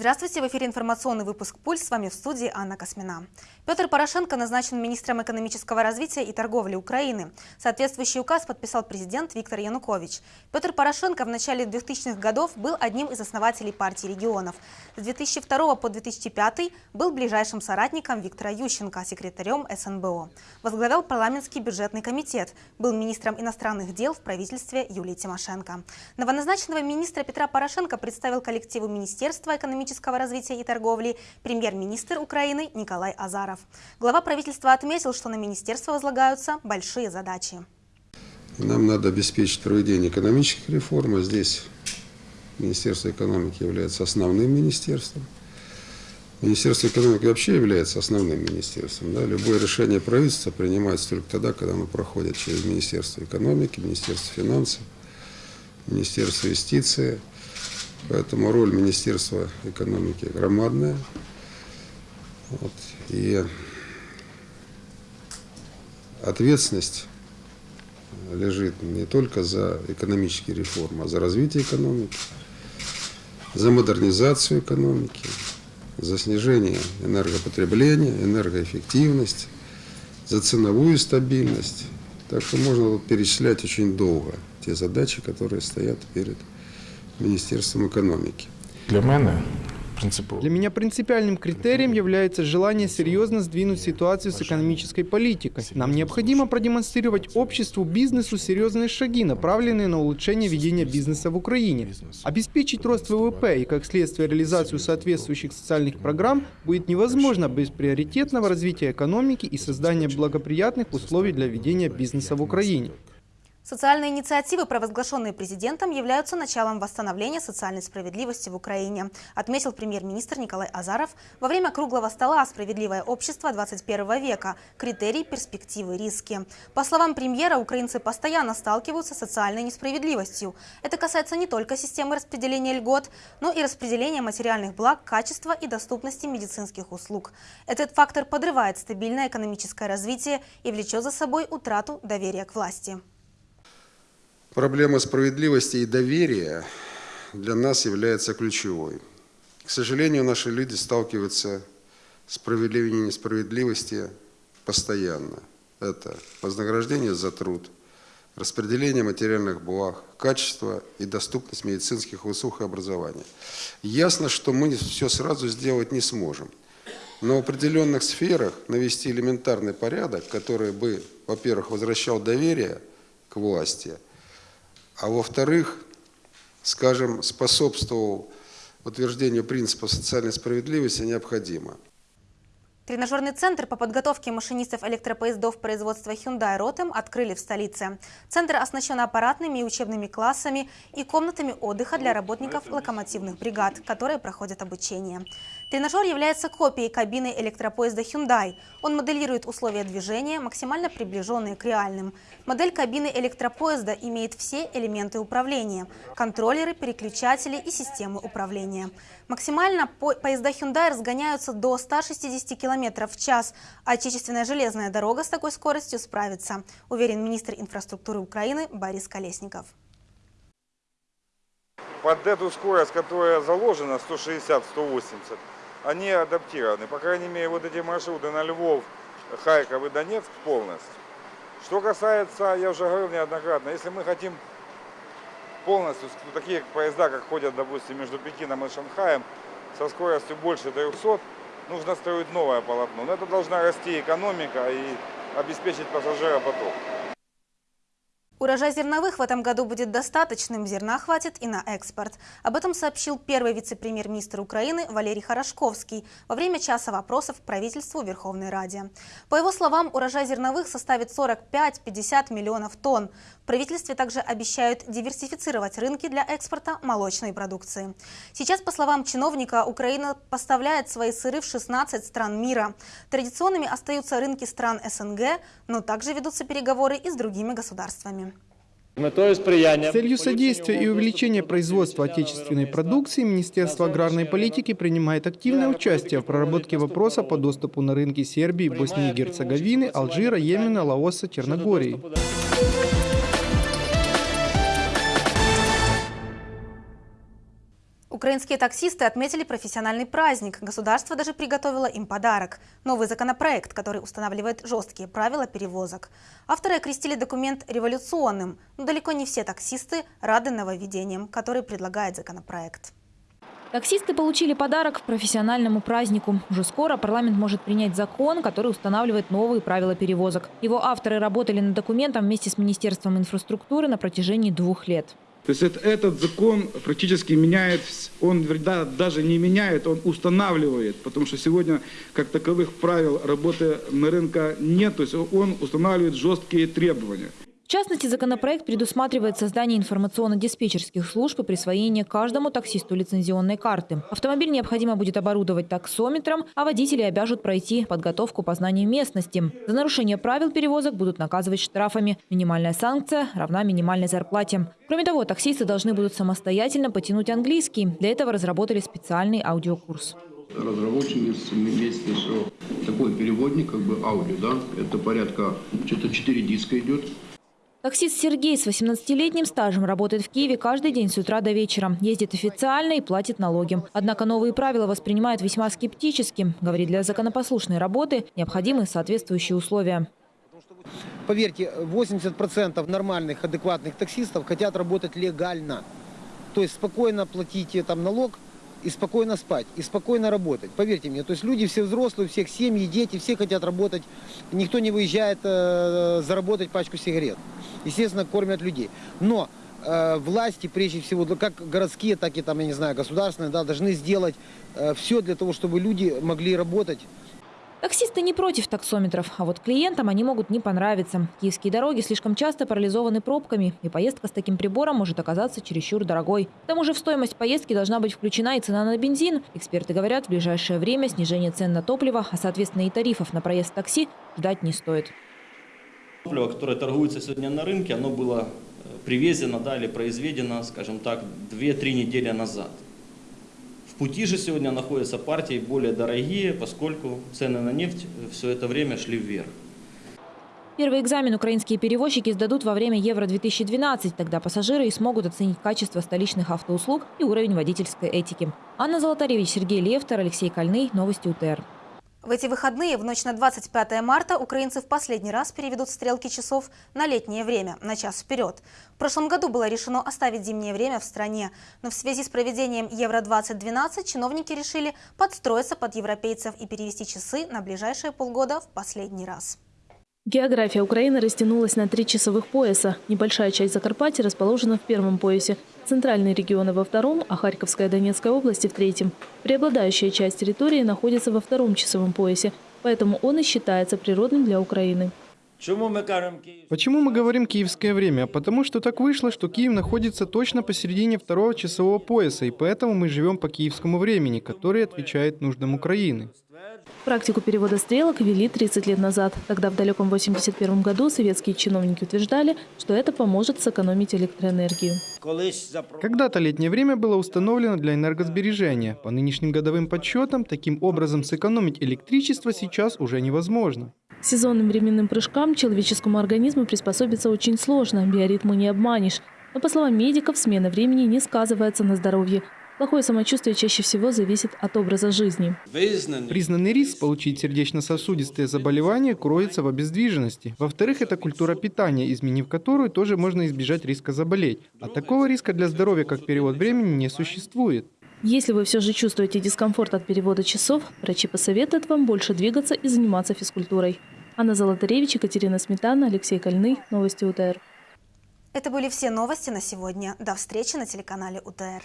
Здравствуйте, в эфире информационный выпуск «Пульс». С вами в студии Анна Космина. Петр Порошенко назначен министром экономического развития и торговли Украины. Соответствующий указ подписал президент Виктор Янукович. Петр Порошенко в начале 2000-х годов был одним из основателей партии регионов. С 2002 по 2005 был ближайшим соратником Виктора Ющенко, секретарем СНБО. Возглавлял парламентский бюджетный комитет, был министром иностранных дел в правительстве Юлии Тимошенко. Новоназначенного министра Петра Порошенко представил коллективу Министерства экономического экономического развития и торговли премьер-министр Украины Николай Азаров. Глава правительства отметил, что на министерство возлагаются большие задачи. Нам надо обеспечить проведение экономических реформ, а здесь Министерство экономики является основным министерством. Министерство экономики вообще является основным министерством. Да? Любое решение правительства принимается только тогда, когда оно проходит через Министерство экономики, Министерство финансов, Министерство юстиции, Поэтому роль Министерства экономики громадная. Вот. И ответственность лежит не только за экономические реформы, а за развитие экономики, за модернизацию экономики, за снижение энергопотребления, энергоэффективность, за ценовую стабильность. Так что можно перечислять очень долго те задачи, которые стоят перед Министерством экономики. Для мене принципово. Для меня принципиальным критерием является желание серьезно сдвинуть ситуацию с экономической политикой. Нам необходимо продемонстрировать обществу, бизнесу серьезные шаги, направленные на улучшение ведения бизнеса в Украине. Обеспечить рост ВВП и, как следствие, реализацию соответствующих социальных программ будет невозможно без приоритетного развития экономики и создания благоприятных условий для ведения бизнеса в Украине. Социальные инициативы, провозглашенные президентом, являются началом восстановления социальной справедливости в Украине, отметил премьер-министр Николай Азаров во время круглого стола «Справедливое общество 21 века. Критерии, перспективы, риски». По словам премьера, украинцы постоянно сталкиваются с социальной несправедливостью. Это касается не только системы распределения льгот, но и распределения материальных благ, качества и доступности медицинских услуг. Этот фактор подрывает стабильное экономическое развитие и влечет за собой утрату доверия к власти. Проблема справедливости и доверия для нас является ключевой. К сожалению, наши люди сталкиваются с проявлением несправедливости постоянно. Это вознаграждение за труд, распределение материальных благ, качество и доступность медицинских услуг и образования. Ясно, что мы все сразу сделать не сможем. Но в определенных сферах навести элементарный порядок, который бы, во-первых, возвращал доверие к власти – а во-вторых, скажем, способствовал утверждению принципа социальной справедливости необходимо. Тренажерный центр по подготовке машинистов электропоездов производства Hyundai Rotem открыли в столице. Центр оснащен аппаратными и учебными классами и комнатами отдыха для работников локомотивных бригад, которые проходят обучение. Тренажер является копией кабины электропоезда Hyundai. Он моделирует условия движения, максимально приближенные к реальным. Модель кабины электропоезда имеет все элементы управления – контроллеры, переключатели и системы управления. Максимально поезда Hyundai разгоняются до 160 км в час, а отечественная железная дорога с такой скоростью справится, уверен министр инфраструктуры Украины Борис Колесников. Под эту скорость, которая заложена, 160-180, они адаптированы. По крайней мере, вот эти маршруты на Львов, Харьков и Донецк полностью. Что касается, я уже говорил неоднократно, если мы хотим полностью, такие поезда, как ходят, допустим, между Пекином и Шанхаем, со скоростью больше 300, нужно строить новое полотно. Но это должна расти экономика и обеспечить пассажиропоток. Урожай зерновых в этом году будет достаточным, зерна хватит и на экспорт. Об этом сообщил первый вице-премьер-министр Украины Валерий Хорошковский во время часа вопросов к правительству Верховной Раде. По его словам, урожай зерновых составит 45-50 миллионов тонн. В правительстве также обещают диверсифицировать рынки для экспорта молочной продукции. Сейчас, по словам чиновника, Украина поставляет свои сыры в 16 стран мира. Традиционными остаются рынки стран СНГ, но также ведутся переговоры и с другими государствами. Целью содействия и увеличения производства отечественной продукции Министерство аграрной политики принимает активное участие в проработке вопроса по доступу на рынки Сербии, Боснии и Герцеговины, Алжира, Йемена, Лаоса, Черногории. Украинские таксисты отметили профессиональный праздник. Государство даже приготовило им подарок – новый законопроект, который устанавливает жесткие правила перевозок. Авторы окрестили документ революционным, но далеко не все таксисты рады нововведениям, которые предлагает законопроект. Таксисты получили подарок к профессиональному празднику. Уже скоро парламент может принять закон, который устанавливает новые правила перевозок. Его авторы работали над документом вместе с Министерством инфраструктуры на протяжении двух лет. То есть это- этот закон практически меняет, он да, даже не меняет, он устанавливает, потому что сегодня как таковых правил работы на рынке нет, то есть он устанавливает жесткие требования. В частности, законопроект предусматривает создание информационно-диспетчерских служб и присвоение каждому таксисту лицензионной карты. Автомобиль необходимо будет оборудовать таксометром, а водители обяжут пройти подготовку по знанию местности. За нарушение правил перевозок будут наказывать штрафами. Минимальная санкция равна минимальной зарплате. Кроме того, таксисты должны будут самостоятельно потянуть английский. Для этого разработали специальный аудиокурс. разработчики вместе, что такой переводник, как бы аудио, да, это порядка, что-то 4 диска идет, Таксист Сергей с 18-летним стажем работает в Киеве каждый день с утра до вечера. Ездит официально и платит налоги. Однако новые правила воспринимают весьма скептически. Говорит, для законопослушной работы необходимы соответствующие условия. Поверьте, 80% нормальных, адекватных таксистов хотят работать легально. То есть спокойно платить там налог и спокойно спать, и спокойно работать. Поверьте мне, то есть люди все взрослые, у всех семьи, дети, все хотят работать. Никто не выезжает э, заработать пачку сигарет. Естественно, кормят людей. Но э, власти, прежде всего, как городские, так и там, я не знаю, государственные, да, должны сделать э, все для того, чтобы люди могли работать Таксисты не против таксометров, а вот клиентам они могут не понравиться. Киевские дороги слишком часто парализованы пробками, и поездка с таким прибором может оказаться чересчур дорогой. К тому же в стоимость поездки должна быть включена и цена на бензин. Эксперты говорят, в ближайшее время снижение цен на топливо, а соответственно и тарифов на проезд такси ждать не стоит. Топливо, которое торгуется сегодня на рынке, оно было э, привезено да, или произведено, скажем так, 2-3 недели назад. В пути же сегодня находятся партии более дорогие, поскольку цены на нефть все это время шли вверх. Первый экзамен украинские перевозчики сдадут во время Евро-2012. Тогда пассажиры и смогут оценить качество столичных автоуслуг и уровень водительской этики. Анна Золотаревич, Сергей Левтер, Алексей Кольный. Новости УТР. В эти выходные, в ночь на 25 марта, украинцы в последний раз переведут стрелки часов на летнее время, на час вперед. В прошлом году было решено оставить зимнее время в стране, но в связи с проведением Евро-2012 чиновники решили подстроиться под европейцев и перевести часы на ближайшие полгода в последний раз. География Украины растянулась на три часовых пояса. Небольшая часть Закарпатья расположена в первом поясе, центральные регионы во втором, а Харьковская и Донецкая области в третьем. Преобладающая часть территории находится во втором часовом поясе, поэтому он и считается природным для Украины. Почему мы говорим киевское время? Потому что так вышло, что Киев находится точно посередине второго часового пояса, и поэтому мы живем по киевскому времени, который отвечает нуждам Украины. Практику перевода стрелок ввели 30 лет назад. Тогда в далеком 81 году советские чиновники утверждали, что это поможет сэкономить электроэнергию. Когда-то летнее время было установлено для энергосбережения. По нынешним годовым подсчетам, таким образом сэкономить электричество сейчас уже невозможно. Сезонным временным прыжкам человеческому организму приспособиться очень сложно, биоритмы не обманешь. Но, по словам медиков, смена времени не сказывается на здоровье. Плохое самочувствие чаще всего зависит от образа жизни. Признанный риск получить сердечно-сосудистые заболевания кроется в обездвиженности. Во-вторых, это культура питания, изменив которую тоже можно избежать риска заболеть. А такого риска для здоровья, как перевод времени, не существует. Если вы все же чувствуете дискомфорт от перевода часов, врачи посоветуют вам больше двигаться и заниматься физкультурой. Анна Золотаревич, Екатерина Сметана, Алексей Кольный. Новости УТР. Это были все новости на сегодня. До встречи на телеканале УТР.